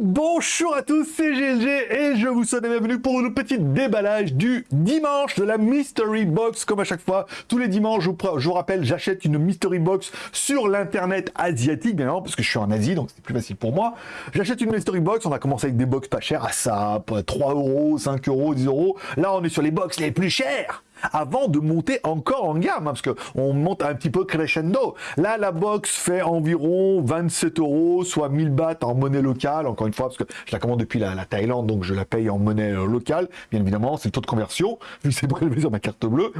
Bonjour à tous, c'est GLG et je vous souhaite la bienvenue pour le petit déballage du dimanche de la Mystery Box. Comme à chaque fois, tous les dimanches, je vous, rappelle, j'achète une Mystery Box sur l'internet asiatique, bien évidemment, parce que je suis en Asie, donc c'est plus facile pour moi. J'achète une Mystery Box, on a commencé avec des box pas chères, à ça, 3 euros, 5 euros, 10 euros. Là, on est sur les box les plus chères avant de monter encore en gamme, hein, parce qu'on monte un petit peu crescendo. Là, la box fait environ 27 euros, soit 1000 bahts en monnaie locale, encore une fois, parce que je la commande depuis la, Thaïlande, donc je la paye en monnaie euh, locale, bien évidemment, c'est le taux de conversion, vu que c'est prélevé sur ma carte bleue.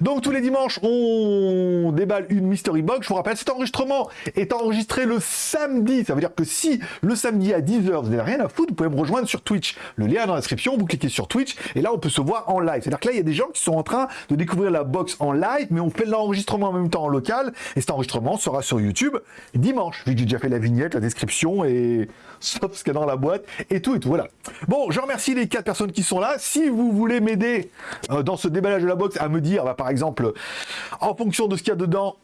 Donc tous les dimanches, on déballe une Mystery Box. Je vous rappelle, cet enregistrement est enregistré le samedi, ça veut dire que si le samedi à 10h, vous n'avez rien à foutre, vous pouvez me rejoindre sur Twitch. Le lien est dans la description, vous cliquez sur Twitch, et là, on peut se voir en live. C'est-à-dire que là, il y a des gens qui sont en train de découvrir la box en live, mais on fait l'enregistrement en même temps en local, et cet enregistrement sera sur YouTube dimanche, vu que j'ai déjà fait la vignette, la description, et sauf ce qu'il y a dans la boîte, et tout, et tout, voilà. Bon, je remercie les quatre personnes qui sont là. Si vous voulez m'aider euh, dans ce déballage de la box, à me dire, bah, par exemple, en fonction de ce qu'il y a dedans,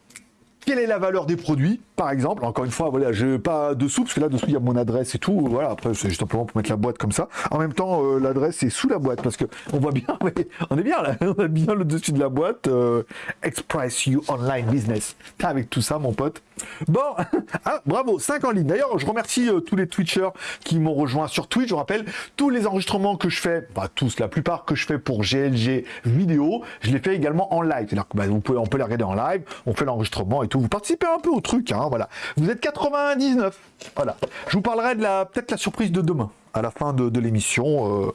quelle est la valeur des produits, par exemple. Encore une fois, voilà, je pas dessous, parce que là dessous il y a mon adresse et tout. Voilà, après c'est juste simplement pour mettre la boîte comme ça. En même temps, euh, l'adresse est sous la boîte, parce que on voit bien, on est bien là, on a bien le dessus de la boîte. Euh, Express You Online Business. Avec tout ça, mon pote. Bon, ah, bravo, 5 en ligne. D'ailleurs, je remercie euh, tous les Twitchers qui m'ont rejoint sur Twitch. Je rappelle, tous les enregistrements que je fais, pas tous, la plupart que je fais pour GLG vidéo, je les fais également en live. Que bah, vous pouvez, on peut les regarder en live, on fait l'enregistrement et tout. Vous participez un peu au truc, hein, voilà. Vous êtes 99, voilà. Je vous parlerai de la peut-être la surprise de demain, à la fin de, l'émission, euh,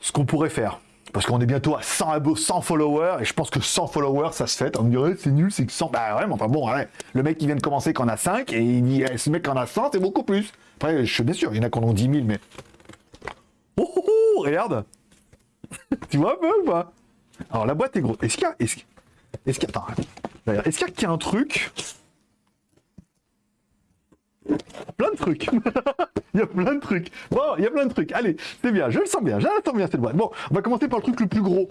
ce qu'on pourrait faire. Parce qu'on est bientôt à 100 100 followers, et je pense que 100 followers, ça se fait. On me dirait, c'est nul, c'est que 100. Bah ouais, mais enfin bon, le mec qui vient de commencer qu'en a 5, et il dit, eh, ce mec en a 100, c'est beaucoup plus. Après, je suis bien sûr, il y en a qui en ont 10 000, mais... Oh, oh, oh regarde Tu vois un peu ou pas? Alors, la boîte est grosse. Est-ce qu'il y a... Est-ce est-ce qu'il y a un truc Plein de trucs. il y a plein de trucs. Bon, il y a plein de trucs. Allez, c'est bien. Je le sens bien. Je le sens bien cette boîte. Bon, on va commencer par le truc le plus gros.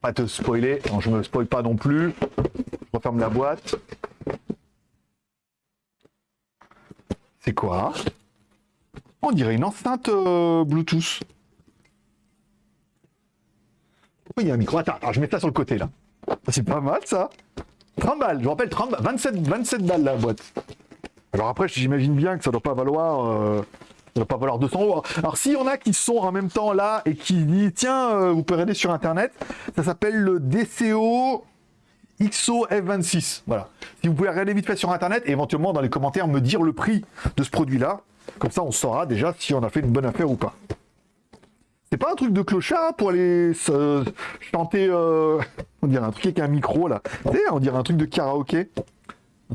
Pas te spoiler. Non, je me spoil pas non plus. Je referme la boîte. C'est quoi? On dirait une enceinte euh, Bluetooth. Il y a un micro attends, attends, je mets ça sur le côté là. C'est pas mal ça 30 balles, je rappelle 30 27, 27 balles la boîte. Alors après, j'imagine bien que ça doit pas valoir... Euh, doit pas valoir 200 euros. Alors s'il y en a qui sont en même temps là et qui disent tiens, euh, vous pouvez regarder sur internet, ça s'appelle le DCO XO F26. Voilà. Si vous pouvez regarder vite fait sur internet et éventuellement dans les commentaires me dire le prix de ce produit-là, comme ça on saura déjà si on a fait une bonne affaire ou pas. C'est pas un truc de clochard pour aller chanter, euh, on dirait un truc avec un micro là. on dirait un truc de karaoké.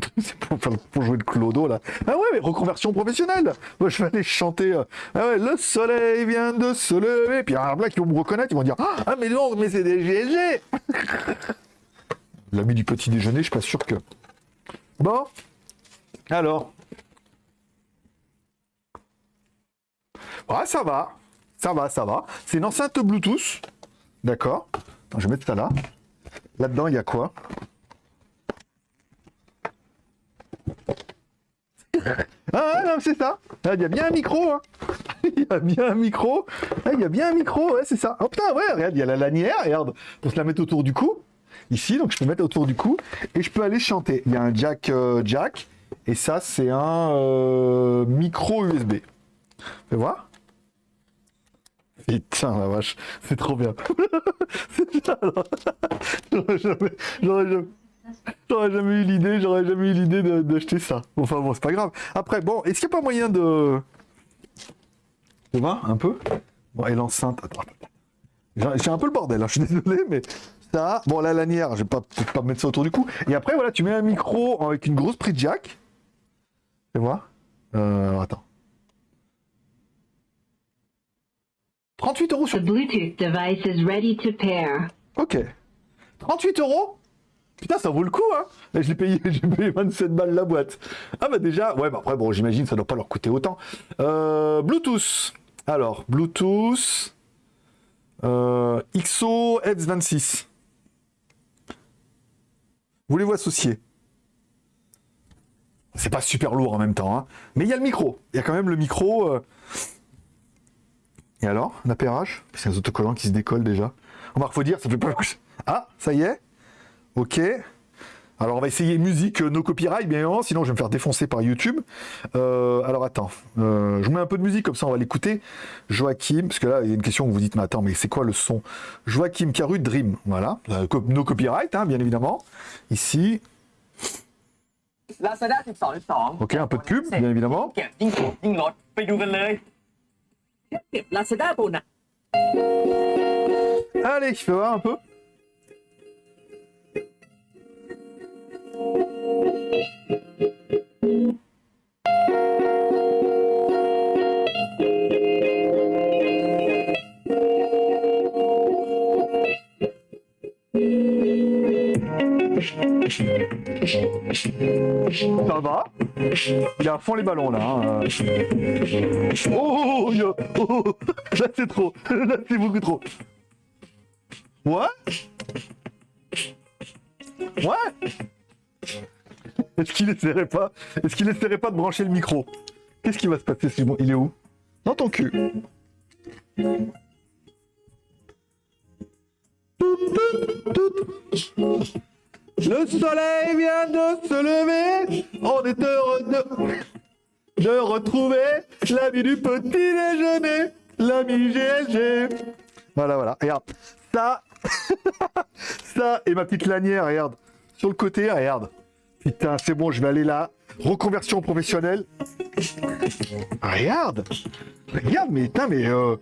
C'est pour, jouer le clodo là. Ah ouais, mais reconversion professionnelle. Moi je vais aller chanter. Euh, ah ouais, le soleil vient de se lever. Puis il y a un blague qui vont me reconnaître, ils vont dire Ah, mais non, mais c'est des GLG. L'ami du petit déjeuner, je suis pas sûr que. Bon. Alors. Ouais, ça va. Ça va, ça va. C'est une enceinte Bluetooth. D'accord. Je vais mettre ça là. Là-dedans, il y a quoi Ah non, c'est ça. Ah, il y a bien un micro. Hein. il y a bien un micro. Ah, il y a bien un micro, c'est ça. Oh putain, ouais, regarde, il y a la lanière, regarde, pour se la mettre autour du cou. Ici, donc je peux mettre autour du cou et je peux aller chanter. Il y a un jack euh, jack et ça, c'est un euh, micro USB. Fais voir. Putain la vache, c'est trop bien. J'aurais jamais eu l'idée, j'aurais jamais eu l'idée d'acheter ça. Enfin bon, c'est pas grave. Après, bon, est-ce qu'il n'y a pas moyen de... Tu vois, un peu? Bon, et l'enceinte... Attends, J'ai un peu le bordel, hein, je suis désolé, mais ça... Bon, la lanière, je vais pas, pas mettre ça autour du cou. Et après, voilà, tu mets un micro avec une grosse prise jack. Tu vois? Euh, Attends. 38 euros sur... Bluetooth device is ready to pair. Ok. 38 euros Putain, ça vaut le coup, hein Je l'ai payé, j'ai payé 27 balles la boîte. Ah bah déjà, ouais, bah après, bon, j'imagine ça doit pas leur coûter autant. Euh, Bluetooth. Alors, Bluetooth. Euh, XO F26. Voulez-vous associer c'est pas super lourd en même temps. Hein. Mais il y a le micro. Il y a quand même le micro. euh. Et alors, l'appairage C'est un autocollant qui se décolle déjà. Remarque, faut dire, ça fait pas... Ah, ça y est Ok. Alors on va essayer musique, euh, no copyright, bien évidemment, sinon je vais me faire défoncer par YouTube. Euh, alors attends, euh, je mets un peu de musique, comme ça on va l'écouter. Joachim, parce que là il y a une question où vous dites, mais attends, mais c'est quoi le son? Joachim Caru Dream, voilà. Euh, no copyright, hein, bien évidemment. Ici. Ok, un peu de pub, bien évidemment. Allez, je vais voir un peu? Ça va Il a à fond les ballons là. hein, euh. Oh, yo, oh, là c'est trop, là c'est beaucoup trop. Ouais Ouais Est-ce qu'il essaierait pas Est-ce qu'il essaierait pas de brancher le micro? Qu'est-ce qui va se passer si bon, il est où? Dans ton cul. Le soleil vient de se lever, on est heureux de, de retrouver l'ami du petit déjeuner, l'ami GLG. Voilà, voilà, regarde, ça, ça et ma petite lanière, regarde, sur le côté, regarde. Putain, c'est bon, je vais aller là, reconversion professionnelle. Regarde, regarde, mais putain, mais... Euh...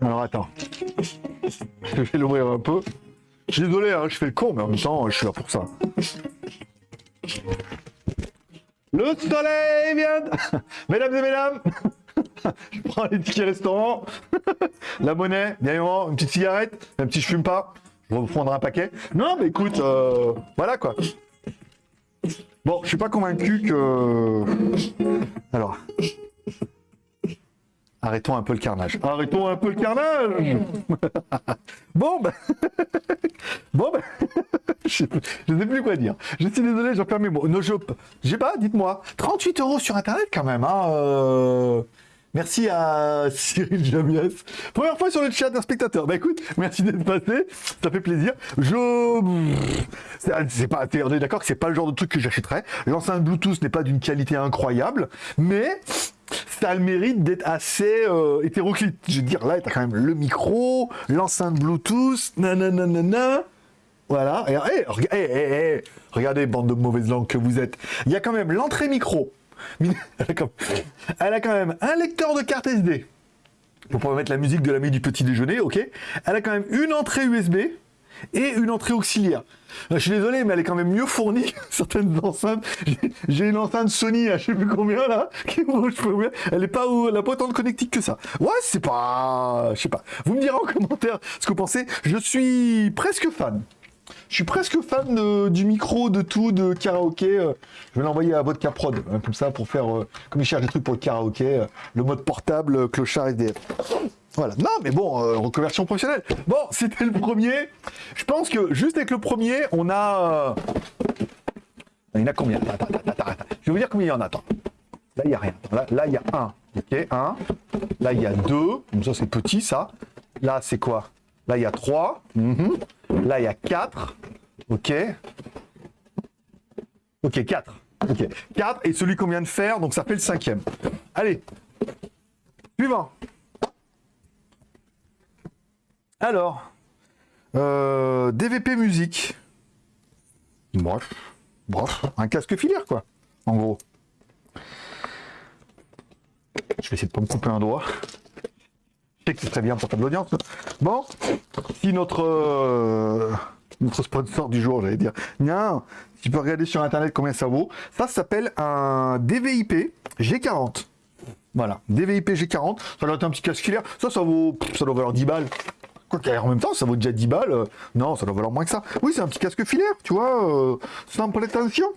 Alors attends. Je vais l'ouvrir un peu. Je suis désolé, hein, je fais le con, mais en même temps, je suis là pour ça. Le soleil vient Mesdames et mesdames Je prends les tickets restaurant, la monnaie, bien une petite cigarette, même si je fume pas, je prendre un paquet. Non, mais écoute, euh, voilà quoi. Bon, je suis pas convaincu que... Alors... Arrêtons un peu le carnage. Arrêtons un peu le carnage Bon, ben... bon, ben... je ne sais plus quoi dire. Je suis désolé, j'en perds mes mots. Je... J'ai pas, dites-moi. 38 euros sur Internet quand même, hein euh, Merci à Cyril Jamias. Première fois sur le chat d'un spectateur. Bah écoute, merci d'être passé. Ça fait plaisir. Je... C'est c'est pas... On d'accord que c'est pas le genre de truc que j'achèterais. L'enceinte Bluetooth n'est pas d'une qualité incroyable, mais ça a le mérite d'être assez euh, hétéroclite. Je veux dire, là, t'as quand même le micro, l'enceinte Bluetooth, nanana. Voilà. Et, eh, rega- eh, eh, eh, regardez, bande de mauvaises langues que vous êtes. Il y a quand même l'entrée micro. Elle a, quand... Même un lecteur de carte SD. Pour pouvoir mettre la musique de l'ami du petit déjeuner, ok. Elle a quand même une entrée USB et une entrée auxiliaire. Euh, Je suis désolé, mais elle est quand même mieux fournie que certaines enceintes. J'ai- une enceinte Sony à je sais plus combien là. Elle est pas, elle a pas autant de connectique que ça. Ouais, c'est pas, je sais pas. Vous me direz en commentaire ce que vous pensez. Je suis presque fan. Je suis presque fan du micro, de tout, de karaoké. euh, Je vais l'envoyer à Vodka Prod, hein, comme ça, pour faire, euh, comme il cherche des trucs pour le karaoké, euh, le mode portable, clochard SDF. Voilà. Non, mais bon, reconversion professionnelle. Bon, c'était le premier. Je pense que juste avec le premier, on a. Il y en a combien? Attends, attends, attends, attends. Je vais vous dire combien il y en a. Attends. Là, il n'y a rien. Là, là, il y a un. Ok, un. Là, il y a deux. Donc ça, c'est petit, ça. Là, c'est quoi? Là, il y a trois. Mhm. Là, il y a quatre. Ok. Ok, 4. Ok, 4 et celui qu'on vient de faire, donc ça fait le cinquième. Allez, suivant. Alors, euh, DVP musique. Bref, bref, un casque filaire quoi, en gros. Je vais essayer de pas me couper un doigt. Sais que c'est très bien pour faire de l'audience. Bon, si notre euh, notre sponsor du jour, j'allais dire, non, tu peux regarder sur internet combien ça vaut. Ça, s'appelle un DVIP G40. Voilà, DVIP G40, ça doit être un petit casque filaire. Ça, ça vaut, ça doit valoir 10 balles. Quoi qu'en même temps, ça vaut déjà 10 balles. euh, non, ça doit valoir moins que ça. Oui, c'est un petit casque filaire, tu vois, euh, sans prétention.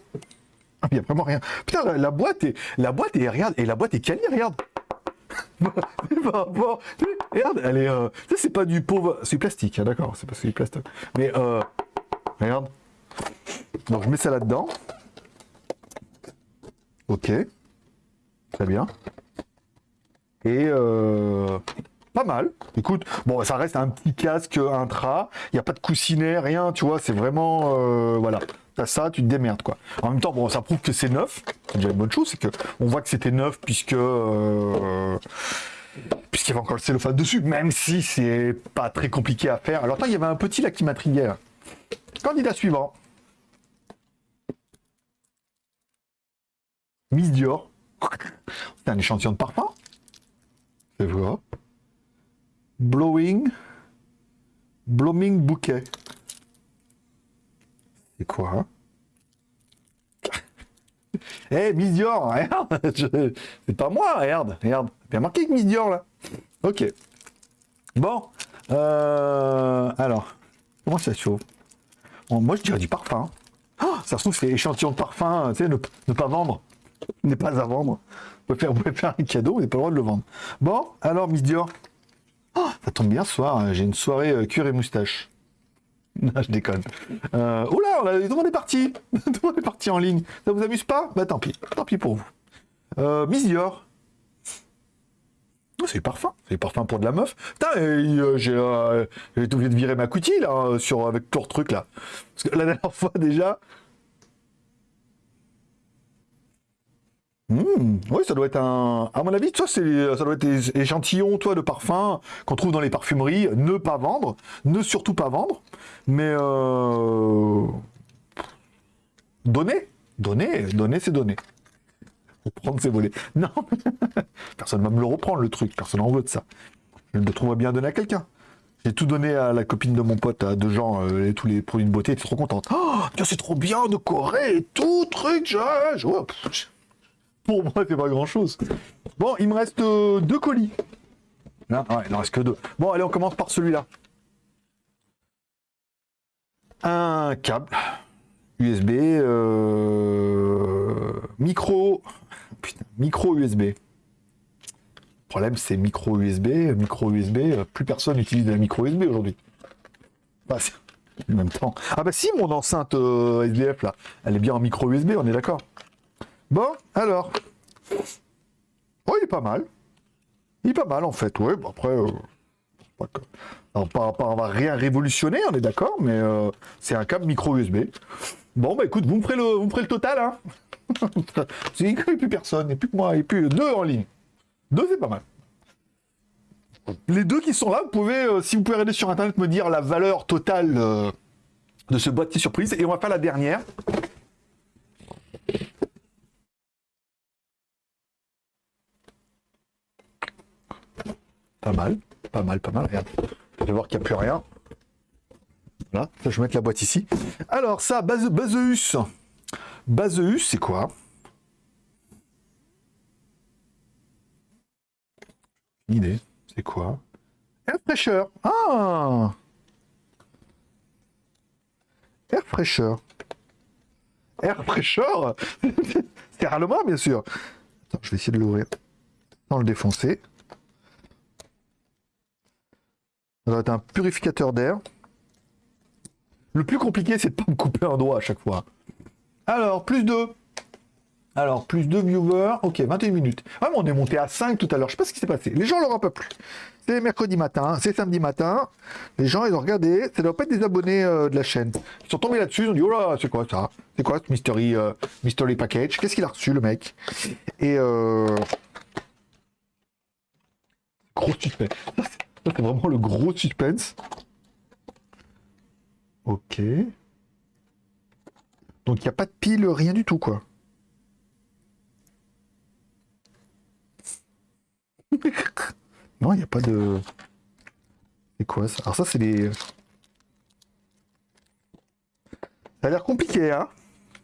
Ah, Il y a vraiment rien. Putain, la, la boîte est, la boîte est, regarde, et la boîte est quali, regarde. Regarde, elle est, euh, c'est pas du pauvre, c'est plastique, hein, d'accord, c'est pas du plastique. Mais euh, Regarde. Donc je mets ça là-dedans. Ok. Très bien. Et euh, pas mal. Écoute, bon, ça reste un petit casque intra. Il n'y a pas de coussinet, rien, tu vois. C'est vraiment, euh, voilà. T'as ça, tu te démerdes, quoi. En même temps, bon, ça prouve que c'est neuf. C'est déjà une bonne chose, c'est que on voit que c'était neuf puisque euh, puisqu'il y avait encore le cellophane dessus, même si c'est pas très compliqué à faire. Alors, il y avait un petit là qui m'intriguait. Candidat suivant. Miss Dior. C'est un échantillon de parfum. Je vois. Blowing. Blooming bouquet. Quoi? Eh, Miss Dior, je- C'est pas moi, regarde, regarde. Bien marqué que Miss Dior, là. Ok. Bon. Euh, alors, comment ça chauffe Bon, Moi, je dirais du parfum. Oh, ça se trouve, c'est échantillon de parfum, tu sais, ne, pas vendre. N'est pas à vendre. Vous pouvez, faire, faire un cadeau, vous n'avez pas le droit de le vendre. Bon, alors, Miss Dior. Oh, ça tombe bien ce soir, hein, j'ai une soirée euh, cuir et moustache. Non, je déconne. Euh, oula, on a- tout le monde est parti. tout le monde est parti en ligne. Ça vous amuse pas? Bah tant pis, tant pis pour vous. Euh, Miss Dior. Oh, c'est parfum, c'est parfum pour de la meuf. Putain, euh, j'ai euh, obligé de virer ma coutille là, sur, avec tout le truc là. Parce que la dernière fois déjà. Hmm, oui, ça doit être un. À mon avis, ça, c'est, ça doit être des échantillons, toi, de parfums qu'on trouve dans les parfumeries. Ne pas vendre, ne surtout pas vendre, mais euh... donner, donner, donner, c'est donner. Prendre, c'est voler. Non, personne va me le reprendre le truc. Personne en veut de ça. Je le trouve bien donner à quelqu'un. J'ai tout donné à la copine de mon pote, à deux gens, euh, et tous les produits de beauté, elle était trop contente. Oh, c'est trop bien de Corée tout, truc, je, pff, pour moi, c'est pas grand chose. Bon, il me reste euh, deux colis. Là, ouais, il en reste que deux. Bon, allez, on commence par celui-là. Un câble USB, euh, micro, putain, micro USB. Le problème, c'est micro USB, micro USB. euh, Plus personne n'utilise de la micro USB aujourd'hui. En même temps. Ah bah si, mon enceinte SDF là, elle est bien en micro USB, on est d'accord. Bon, alors. Oh, il est pas mal. Il est pas mal en fait, ouais. Bon, après, euh, pas pas, pas- on rien révolutionner, on est d'accord, mais euh, c'est un câble micro USB. Bon, bah écoute, vous me ferez le, vous me le total, hein. c'est il n'y a plus personne, et plus que moi, et plus deux en ligne. Deux, c'est pas mal. Les deux qui sont là, vous pouvez, euh, si vous pouvez regarder sur internet, me dire la valeur totale euh, de ce boîtier surprise, et on va faire la dernière. Pas mal, pas mal, pas mal. Regarde, je vais voir qu'il n'y a plus rien. Voilà, ça, je vais mettre la boîte ici. Alors, ça, Base- Baseus. Baseus, c'est quoi? Idée. C'est quoi? Air fraîcheur. Ah Air fraîcheur. Air fraîcheur C'est Rarlement, bien sûr. Attends, je vais essayer de l'ouvrir sans le défoncer. Doit être un purificateur d'air. Le plus compliqué, c'est de pas me couper un doigt à chaque fois. Alors, plus 2. Alors, plus 2 viewers. Ok, 21 minutes. Ah, mais on est monté à 5 tout à l'heure. Je sais pas ce qui s'est passé. Les gens leur ont pas plu. C'est mercredi matin, c'est samedi matin. Les gens, ils ont regardé. Ça doit pas être des abonnés euh, de la chaîne. Ils sont tombés là-dessus. Ils ont dit, oh là, c'est quoi ça? C'est quoi ce mystery, euh, mystery package? Qu'est-ce qu'il a reçu, le mec? Et euh... Gros suspense. C'est vraiment le gros suspense. Ok. Donc il n'y a pas de pile, rien du tout, quoi. non, il n'y a pas de... C'est quoi ça? Alors ça, c'est les... Ça a l'air compliqué, hein?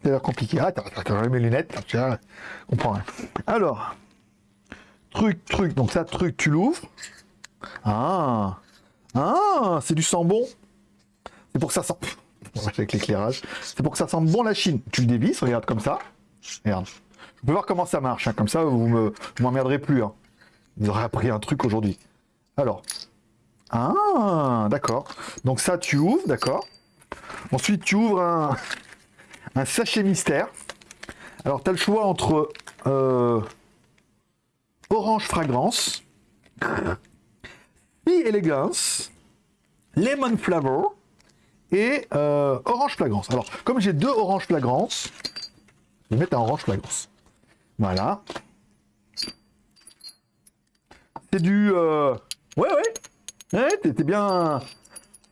Ça a l'air compliqué. Ah, attends, j'enlève mes lunettes. Tiens, comprends rien. Alors, truc, truc. Donc ça, truc, tu l'ouvres. Ah Ah C'est du sang bon C'est pour que ça sent... Avec l'éclairage. C'est pour que ça sente bon la Chine. Tu le dévisses, regarde comme ça. Regarde. Je peux voir comment ça marche. hein. Comme ça, vous me m'emmerderez plus. Hein. Vous aurez appris un truc aujourd'hui. Alors. Ah, d'accord. Donc ça, tu ouvres, d'accord. Ensuite, tu ouvres un, un sachet mystère. Alors, tu as le choix entre euh, orange fragrance, Elegance, Lemon Flavor et euh, orange flagrance. Alors, comme j'ai deux orange flagrance, je vais mettre un orange flagrance. Voilà. C'est du... euh, Ouais, ouais. Ouais, t'es bien...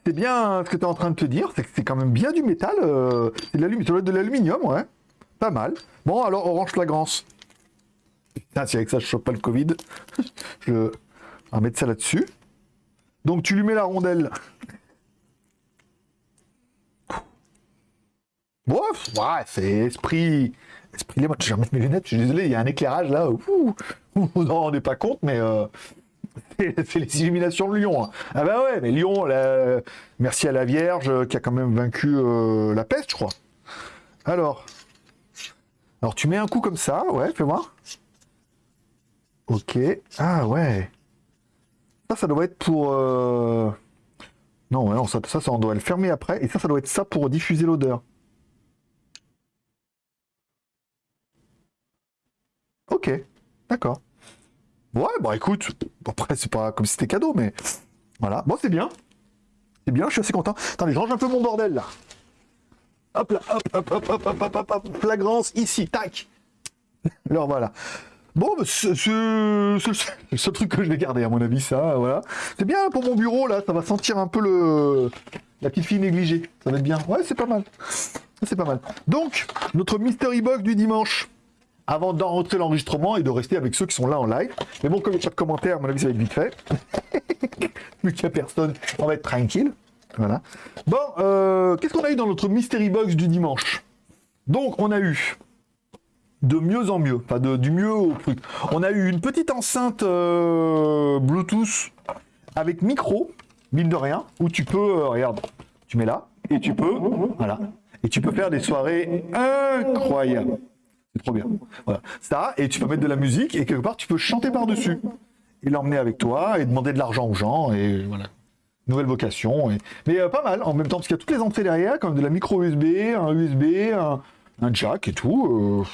C'est bien ce que tu es en train de te dire, c'est que c'est quand même bien du métal. euh, c'est de l'aluminium, ouais. Pas mal. Bon, alors orange flagrance. Putain, si avec ça je chope pas le Covid, je vais mettre ça là-dessus. Donc tu lui mets la rondelle. Bon, ouais, c'est esprit. Esprit Lemon. Je vais remettre mes lunettes, je suis désolé, il y a un éclairage là. Ouh, vous en rendez pas compte, mais euh, c'est les illuminations de Lyon. hein. Ah bah ouais, mais Lyon, merci à la Vierge euh, qui a quand même vaincu euh, la peste, je crois. Alors. Alors tu mets un coup comme ça, ouais, fais voir. Ok. Ah ouais. Ça, ça doit être pour. euh, Non, ça, ça, ça, on doit le fermer après. Et ça, ça doit être ça pour diffuser l'odeur. Ok, d'accord. Ouais, bon, écoute, après, c'est pas comme si c'était cadeau, mais voilà. Bon, c'est bien. C'est bien, je suis assez content. Attendez, je range un peu mon bordel là. Hop là, hop, hop, hop, hop, hop, hop, hop, hop, flagrance ici, tac. Alors voilà. Bon, bah, c'est le seul- truc que je vais garder, à mon avis, ça, voilà. C'est bien pour mon bureau, là, ça va sentir un peu le la petite fille négligée. Ça va être bien. Ouais, c'est pas mal. C'est pas mal. Donc, notre mystery box du dimanche, avant d'enregistrer l'enregistrement et de rester avec ceux qui sont là en live. Mais bon, comme il n'y a de commentaires, à mon avis, ça va être vite fait. Vu qu'il n'y a personne, on va être tranquille. Voilà. Bon, euh, qu'est-ce qu'on a eu dans notre mystery box du dimanche? Donc, on a eu de mieux en mieux, enfin de, du mieux au truc. On a eu une petite enceinte euh, Bluetooth avec micro, mine de rien, où tu peux, euh, regarde, tu mets là, et tu peux, voilà, et tu peux faire des soirées incroyables. C'est trop bien. Voilà. Ça, et tu peux mettre de la musique, et quelque part, tu peux chanter par-dessus, et l'emmener avec toi, et demander de l'argent aux gens, et voilà. Nouvelle vocation. Et... Mais euh, pas mal, en même temps, parce qu'il y a toutes les entrées derrière, comme de la micro USB, un USB, un, jack et tout.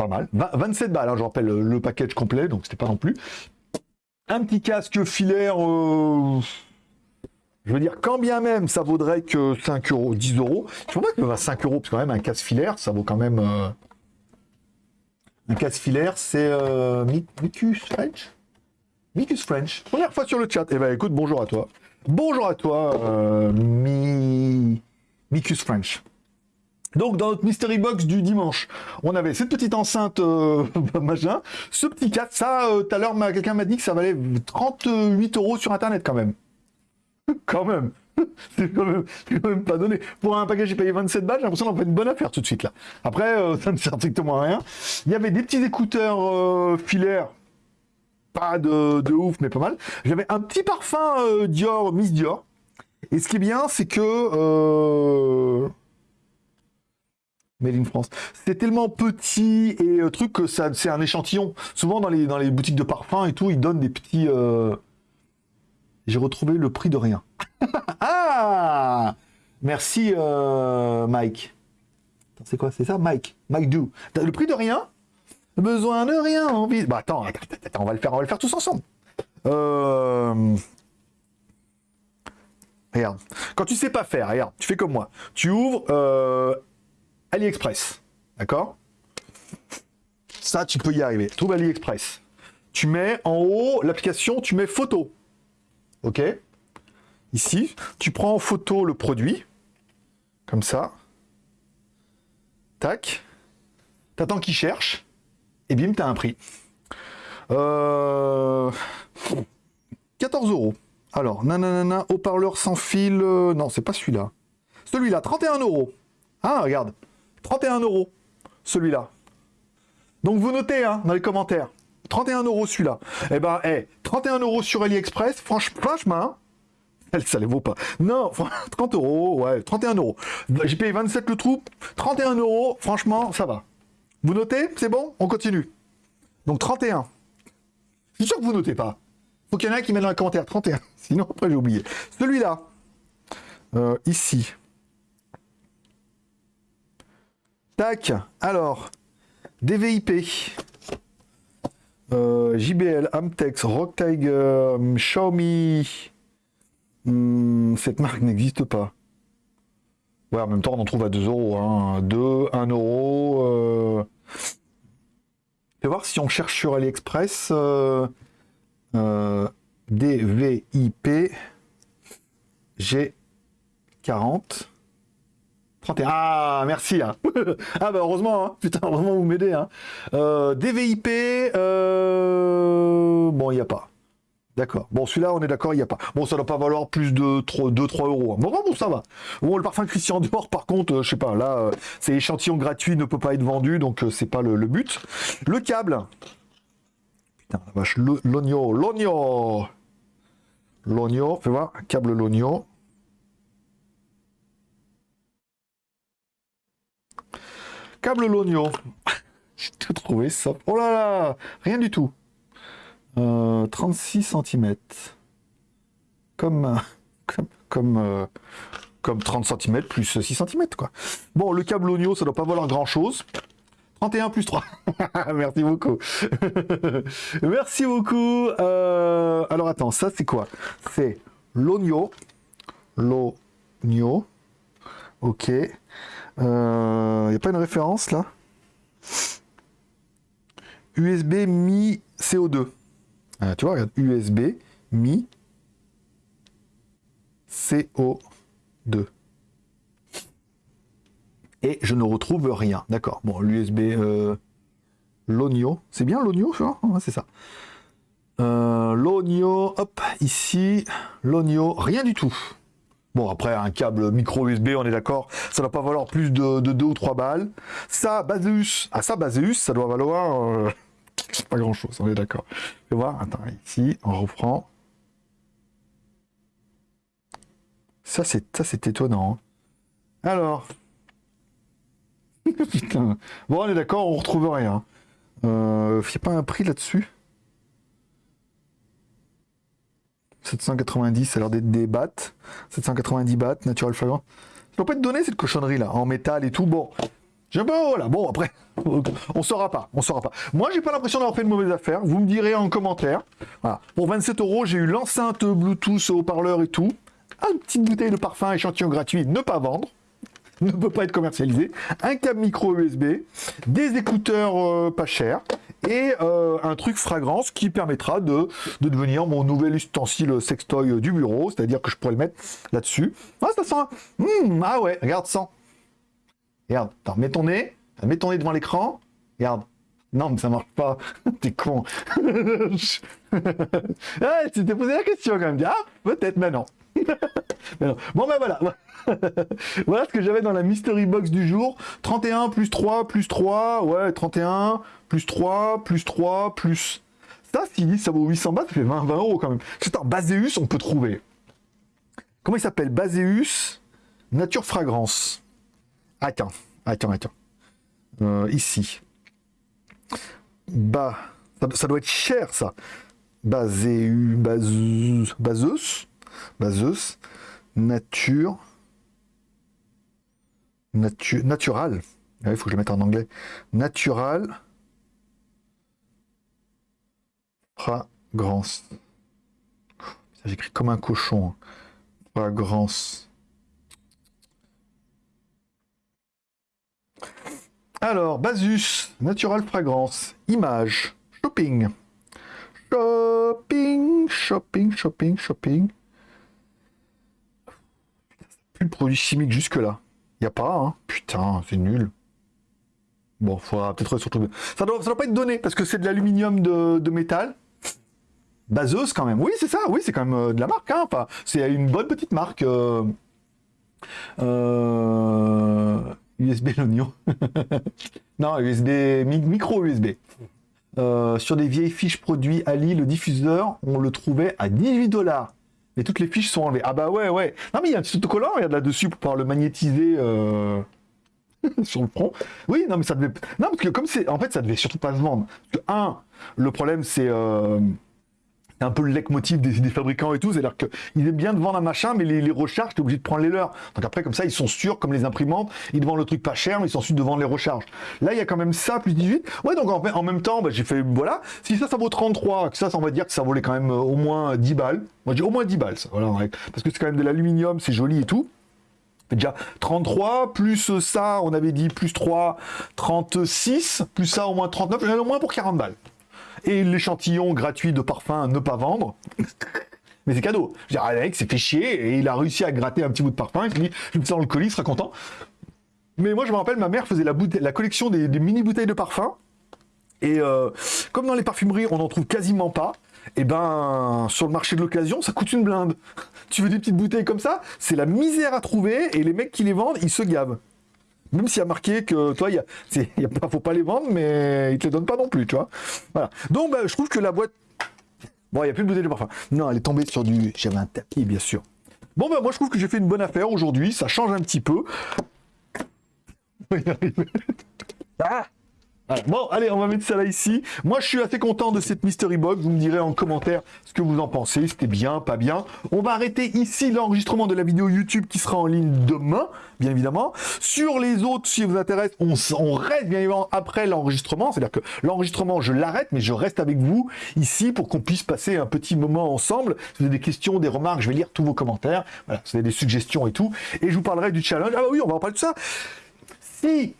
Pas mal. Va- 27 balles, hein, je rappelle le, package complet, donc c'était pas non plus. Un petit casque filaire, euh, je veux dire, quand bien même ça vaudrait que 5 euros, 10 euros, je pense pas que ça va 5 euros, parce quand même un casque filaire, ça vaut quand même. euh, Un casque filaire, c'est euh, Mi- Micus French? Micus French. Première fois sur le chat. Eh ben écoute, bonjour à toi. Bonjour à toi, euh, Mi... Micus French. Donc dans notre mystery box du dimanche, on avait cette petite enceinte euh, machin, ce petit casque, ça euh, tout à l'heure quelqu'un m'a dit que ça valait 38 euros sur internet quand même. quand même. C'est quand quand même pas donné. Pour un package, j'ai payé 27 balles, j'ai l'impression d'en faire une bonne affaire tout de suite là. Après, euh, ça ne sert strictement à rien. Il y avait des petits écouteurs euh, filaires, pas de, ouf, mais pas mal. J'avais un petit parfum Dior, Miss Dior. Et ce qui est bien, c'est que... Made in France. C'est tellement petit et euh, truc que ça, c'est un échantillon. Souvent dans les, dans les boutiques de parfums et tout, ils donnent des petits. euh, J'ai retrouvé le prix de rien. ah Merci euh, Mike. C'est quoi? C'est ça? Mike Mike Do. Le prix de rien? Besoin de rien, envie. Bah attends, attends, attends, on va le faire, on va le faire tous ensemble. Regarde. Quand tu sais pas faire, regarde, tu fais comme moi. Tu ouvres AliExpress. D'accord? Ça, tu peux y arriver. Trouve AliExpress. Tu mets en haut l'application, tu mets photo. OK? Ici, tu prends en photo le produit. Comme ça. Tac. T'attends qu'il cherche. Et bim, t'as un prix. Euh... 14 euros. Alors, nanana, haut-parleur sans fil. euh, Non, c'est pas celui-là. Celui-là, 31 euros. Ah, regarde. 31 euros. Celui-là. Donc vous notez hein, dans les commentaires. 31 euros celui-là. Eh ben, eh, 31 euros sur AliExpress, franch- franchement, elle, ça les vaut pas. Non, 30 euros, ouais, 31 euros. J'ai payé 27 le trou, 31 euros, franchement, ça va. Vous notez C'est bon On continue. Donc 31. Je suis sûr que vous notez pas. Faut qu'il y en ait qui met dans les commentaires 31. Sinon, après, j'ai oublié. Celui-là, euh, ici, Alors, DVIP. Euh, JBL, Amtex, Rock Tiger, hum, Xiaomi. Hum, cette marque n'existe pas. Ouais, en même temps, on en trouve à 2 euros. Hein. 2, 1 euro. Euh... Voir si on cherche sur AliExpress. Euh, DVIP G40. 31. Ah, merci. Hein. ah, bah heureusement. Hein. Putain, heureusement, vous m'aidez. Hein. Euh, DVIP. Euh... Bon, il n'y a pas. D'accord. Bon, celui-là, on est d'accord, il n'y a pas. Bon, ça ne doit pas valoir plus de 2-3 euros. Bon, bon, ça va. Bon, le parfum Christian Dior, par contre, euh, je sais pas, là, euh, c'est échantillon gratuit, ne peut pas être vendu, donc c'est pas le, le, but. Le câble. Putain, la vache, l'oignon, l'oignon. L'oignon, fais voir, câble l'oignon. Câble l'oignon. J'ai tout trouvé, ça. Oh là là, rien du tout. 36 euh, cm. Comme, comme, comme, euh, comme 30 cm plus 6 cm, quoi. Bon, le câble oignon, ça doit pas valoir grand-chose. 31 plus 3. Merci beaucoup. Merci beaucoup. Euh, alors, attends, ça, c'est quoi? C'est l'oignon. L'oignon. Ok. Il n'y a pas une référence, là? USB Mi CO2. Ah, tu vois, regarde, USB, Mi, CO2. Et je ne retrouve rien. D'accord. Bon, l'USB, euh, l'oignon. C'est bien l'oignon, C'est ça. Euh, l'oignon, hop, ici, l'oignon, rien du tout. Bon, après, un câble micro USB, on est d'accord, ça doit pas valoir plus de, 2 ou 3 balles. Ça, Baseus, ah ça, Baseus, ça doit valoir... Euh, pas grand chose, on est d'accord. Je vais voir, attends, ici, on reprend. Ça, c'est ça c'est étonnant. Hein. Alors. Putain. Bon, on est d'accord, on retrouve rien. Il euh, n'y a pas un prix là-dessus? 790, ça a l'air d'être des bahts. 790 bahts, natural flagrant. Ça doit pas être donné cette cochonnerie là, en métal et tout. Bon, je pas, voilà, bon après, on saura pas, on saura pas. Moi, j'ai pas l'impression d'avoir fait une mauvaise affaire. Vous me direz en commentaire. Voilà. Pour 27 euros, j'ai eu l'enceinte Bluetooth, haut-parleur et tout. Une petite bouteille de parfum échantillon gratuit, ne pas vendre. Ne peut pas être commercialisé. Un câble micro USB, des écouteurs euh, pas chers et euh, un truc fragrance qui permettra de, devenir mon nouvel ustensile sextoy du bureau. C'est-à-dire que je pourrais le mettre là-dessus. Ah, ça sent. Hmm, ah ouais, regarde, ça. Regarde, mets ton nez, mets ton nez devant l'écran. Regarde. Non, mais ça marche pas. T'es con. ah, tu t'es posé la question quand même. Ah, peut-être, mais non. Bon, ben voilà. voilà ce que j'avais dans la mystery box du jour. 31 plus 3 plus 3. Ouais, 31 plus 3 plus 3 plus... Ça, si ça vaut 800 bahts, ça fait 20, 20 euros quand même. C'est un Baseus, on peut trouver. Comment il s'appelle? Baseus Nature Fragrance. Attends, attends, attends. Euh, ici. Bah, ça, doit être cher, ça. Baseus, Baseus, Baseus, Baseus, Nature, Nature, Natural. Ah il faut que je le mette en anglais. Natural, Fragrance. J'écris comme un cochon. Hein. Fragrance. Alors, Basus, Natural Fragrance, Image, Shopping. Shopping, shopping, shopping, shopping. Plus de produits chimiques jusque-là. Y a pas, hein Putain, c'est nul. Bon, faudra peut-être surtout... Ça doit, ça doit pas être donné, parce que c'est de l'aluminium de, métal. Baseuse, quand même. Oui, c'est ça, oui, c'est quand même euh, de la marque. Hein. Enfin, c'est une bonne petite marque. Euh... Euh... USB l'oignon. non, USB, micro USB. Euh, sur des vieilles fiches produits Ali, le diffuseur, on le trouvait à 18 dollars. Mais toutes les fiches sont enlevées. Ah bah ouais, ouais. Non mais il y a un petit autocollant, là-dessus pour pouvoir le magnétiser euh, sur le front. Oui, non mais ça devait... Non parce que comme c'est... En fait, ça devait surtout pas se vendre. Un, le problème c'est... Euh, un peu le leitmotiv des, des fabricants et tout, c'est-à-dire qu'ils aiment bien de vendre un machin, mais les, les recharges, t'es obligé de prendre les leurs. Donc après, comme ça, ils sont sûrs, comme les imprimantes, ils vendent le truc pas cher, mais ils sont sûrs de vendre les recharges. Là, il y a quand même ça, plus 18. Ouais, donc en, même temps, bah, j'ai fait, voilà, si ça, ça vaut 33, que ça, on va dire que ça volait quand même euh, au moins 10 balles. Moi, dis au moins 10 balles, ça, voilà, parce que c'est quand même de l'aluminium, c'est joli et tout. Déjà 33, plus ça, on avait dit plus 3, 36, plus ça au moins 39, j'en ai au moins pour 40 balles. Et l'échantillon gratuit de parfum ne pas vendre. Mais c'est cadeau. Je veux dire, Alex s'est fait chier et il a réussi à gratter un petit bout de parfum. Il s'est dit, je me sens dans le colis, il sera content. Mais moi, je me rappelle, ma mère faisait la, collection des, mini bouteilles de parfum. Et euh, comme dans les parfumeries, on n'en trouve quasiment pas, et ben sur le marché de l'occasion, ça coûte une blinde. Tu veux des petites bouteilles comme ça? C'est la misère à trouver, et les mecs qui les vendent, ils se gavent. Même s'il y a marqué que, toi, il y a, faut pas les vendre, mais ils te les donnent pas non plus, tu vois. Voilà. Donc, bah, je trouve que la boîte. Bon, il n'y a plus de bouteille de parfum. Non, elle est tombée sur du. J'avais un tapis, bien sûr. Bon, bah, moi, je trouve que j'ai fait une bonne affaire aujourd'hui. Ça change un petit peu. Ah Bon, allez, on va mettre ça là ici. Moi, je suis assez content de cette Mystery Box. Vous me direz en commentaire ce que vous en pensez. C'était bien, pas bien. On va arrêter ici l'enregistrement de la vidéo YouTube qui sera en ligne demain, bien évidemment. Sur les autres, si vous intéresse, on, on reste bien évidemment après l'enregistrement. C'est-à-dire que l'enregistrement, je l'arrête, mais je reste avec vous ici pour qu'on puisse passer un petit moment ensemble. Si vous avez des questions, des remarques, je vais lire tous vos commentaires. Voilà, si vous avez des suggestions et tout. Et je vous parlerai du challenge. Ah oui, on va en parler de ça. Si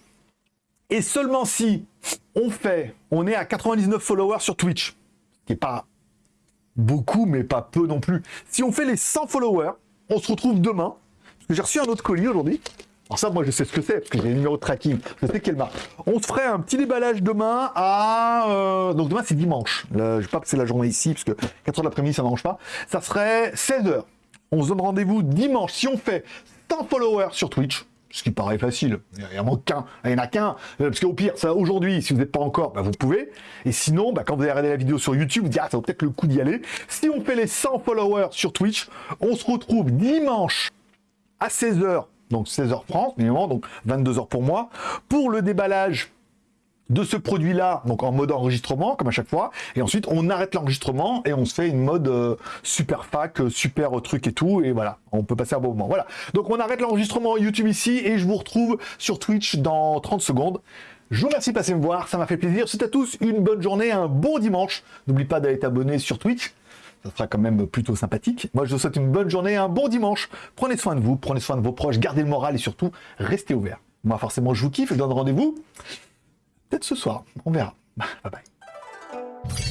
et seulement si on fait, on est à 99 followers sur Twitch, qui est pas beaucoup, mais pas peu non plus. Si on fait les 100 followers, on se retrouve demain. Que j'ai reçu un autre colis aujourd'hui. Alors ça, moi, je sais ce que c'est, parce que j'ai le numéro de tracking. Je sais quelle marque. On se ferait un petit déballage demain à... euh, Donc demain, c'est dimanche. Je vais pas passer la journée ici, parce que 4 heures de l'après-midi, ça n'arrange pas. Ça serait 16h. On se donne rendez-vous dimanche. Si on fait 100 followers sur Twitch, ce qui paraît facile, il y en manque qu'un, il y en a qu'un, Euh, parce qu'au pire, aujourd'hui, si vous n'êtes pas encore, bah, vous pouvez, et sinon, bah, quand vous allez regarder la vidéo sur YouTube, vous dites, ah, ça vaut peut-être le coup d'y aller. Si on fait les 100 followers sur Twitch, on se retrouve dimanche à 16h, donc 16h France, évidemment, donc 22h pour moi, pour le déballage de ce produit-là, donc en mode enregistrement, comme à chaque fois, et ensuite on arrête l'enregistrement et on se fait une mode euh, super fac, euh, super truc et tout, et voilà, on peut passer un bon moment. Voilà, donc on arrête l'enregistrement YouTube ici, et je vous retrouve sur Twitch dans 30 secondes. Je vous remercie de passer me voir, ça m'a fait plaisir. C'est à tous une bonne journée, un bon dimanche. N'oublie pas d'aller t'abonner sur Twitch, ça sera quand même plutôt sympathique. Moi, je vous souhaite une bonne journée, un bon dimanche. Prenez soin de vous, prenez soin de vos proches, gardez le moral et surtout, restez ouverts. Moi, forcément, je vous kiffe, je donne rendez-vous Peut-être ce soir, on verra. Bye bye.